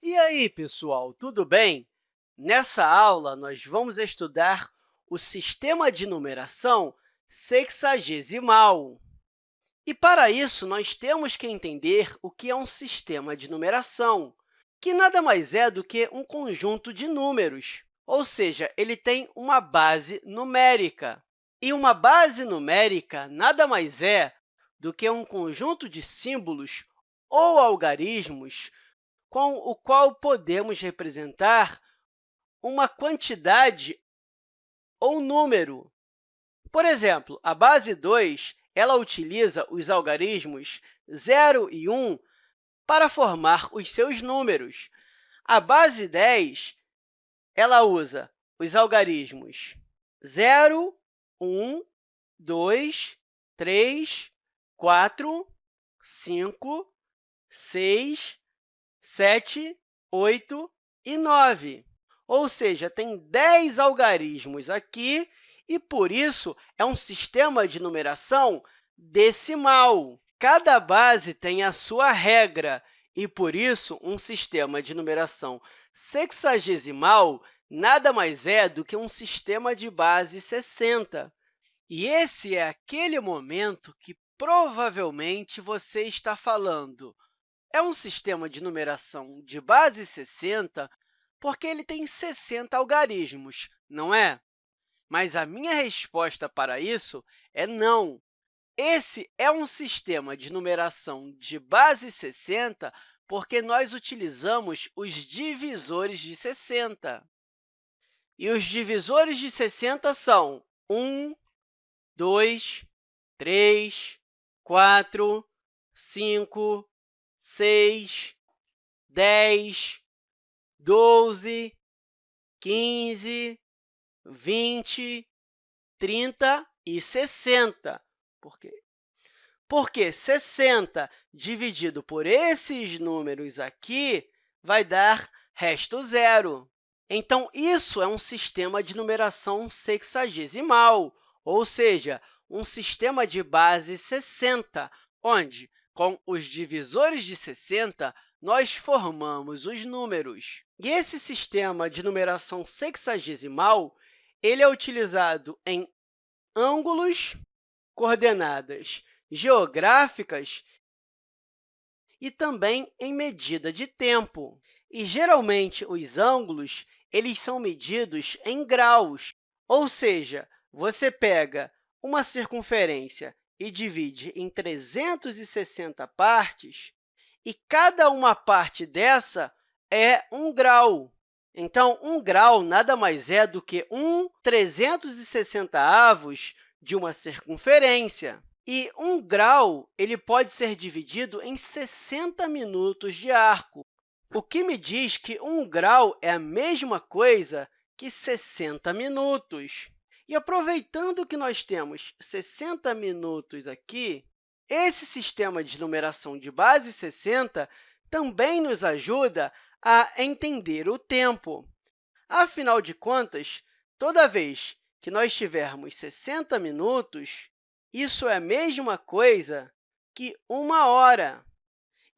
E aí, pessoal, tudo bem? Nessa aula, nós vamos estudar o sistema de numeração sexagesimal. E, para isso, nós temos que entender o que é um sistema de numeração, que nada mais é do que um conjunto de números, ou seja, ele tem uma base numérica. E uma base numérica nada mais é do que um conjunto de símbolos ou algarismos com o qual podemos representar uma quantidade ou número. Por exemplo, a base 2 ela utiliza os algarismos 0 e 1 para formar os seus números. A base 10 ela usa os algarismos 0, 1, 2, 3, 4, 5, 6, 7, 8 e 9. Ou seja, tem 10 algarismos aqui e, por isso, é um sistema de numeração decimal. Cada base tem a sua regra e, por isso, um sistema de numeração sexagesimal nada mais é do que um sistema de base 60. E esse é aquele momento que provavelmente você está falando. É um sistema de numeração de base 60 porque ele tem 60 algarismos, não é? Mas a minha resposta para isso é não. Esse é um sistema de numeração de base 60 porque nós utilizamos os divisores de 60. E os divisores de 60 são 1, 2, 3, 4, 5, 6, 10, 12, 15, 20, 30 e 60. Por quê? Porque 60 dividido por esses números aqui vai dar resto zero. Então, isso é um sistema de numeração sexagesimal, ou seja, um sistema de base 60, onde, com os divisores de 60, nós formamos os números. E esse sistema de numeração sexagesimal ele é utilizado em ângulos, coordenadas geográficas e também em medida de tempo. E, geralmente, os ângulos eles são medidos em graus, ou seja, você pega uma circunferência e divide em 360 partes, e cada uma parte dessa é um grau. Então, um grau nada mais é do que um 360 avos de uma circunferência. E um grau ele pode ser dividido em 60 minutos de arco, o que me diz que um grau é a mesma coisa que 60 minutos. E aproveitando que nós temos 60 minutos aqui, esse sistema de numeração de base 60 também nos ajuda a entender o tempo. Afinal de contas, toda vez que nós tivermos 60 minutos, isso é a mesma coisa que uma hora.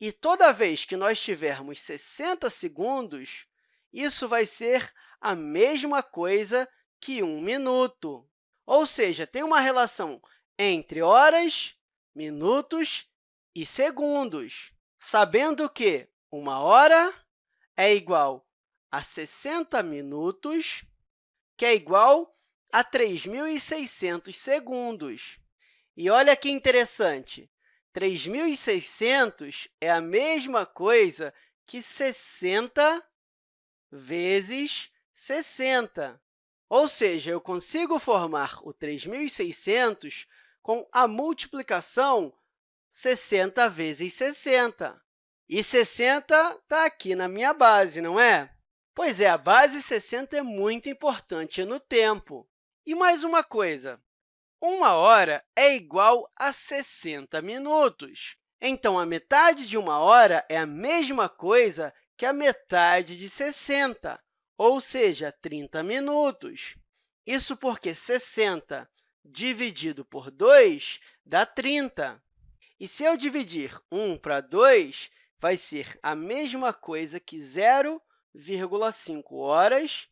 E toda vez que nós tivermos 60 segundos, isso vai ser a mesma coisa que um minuto. Ou seja, tem uma relação entre horas, minutos e segundos, sabendo que uma hora é igual a 60 minutos, que é igual a 3.600 segundos. E olha que interessante, 3.600 é a mesma coisa que 60 vezes 60. Ou seja, eu consigo formar o 3.600 com a multiplicação 60 vezes 60. E 60 está aqui na minha base, não é? Pois é, a base 60 é muito importante no tempo. E mais uma coisa, uma hora é igual a 60 minutos. Então, a metade de uma hora é a mesma coisa que a metade de 60, ou seja, 30 minutos. Isso porque 60 dividido por 2 dá 30. E se eu dividir 1 para 2, vai ser a mesma coisa que 0,5 horas,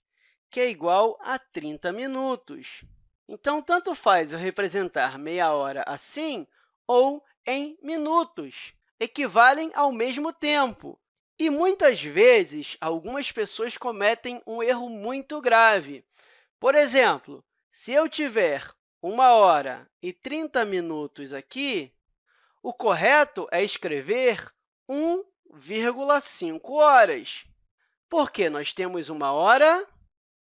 que é igual a 30 minutos. Então, tanto faz eu representar meia hora assim ou em minutos, equivalem ao mesmo tempo. E, muitas vezes, algumas pessoas cometem um erro muito grave. Por exemplo, se eu tiver 1 hora e 30 minutos aqui, o correto é escrever 1,5 horas, porque nós temos 1 hora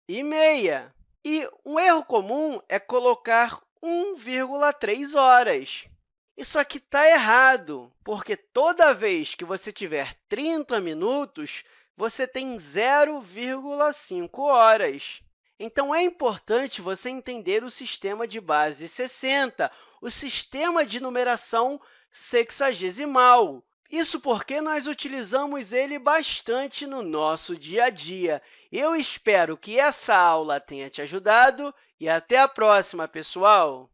e meia. E um erro comum é colocar 1,3 horas. Isso aqui está errado, porque toda vez que você tiver 30 minutos, você tem 0,5 horas. Então, é importante você entender o sistema de base 60, o sistema de numeração sexagesimal. Isso porque nós utilizamos ele bastante no nosso dia a dia. Eu espero que essa aula tenha te ajudado e até a próxima, pessoal!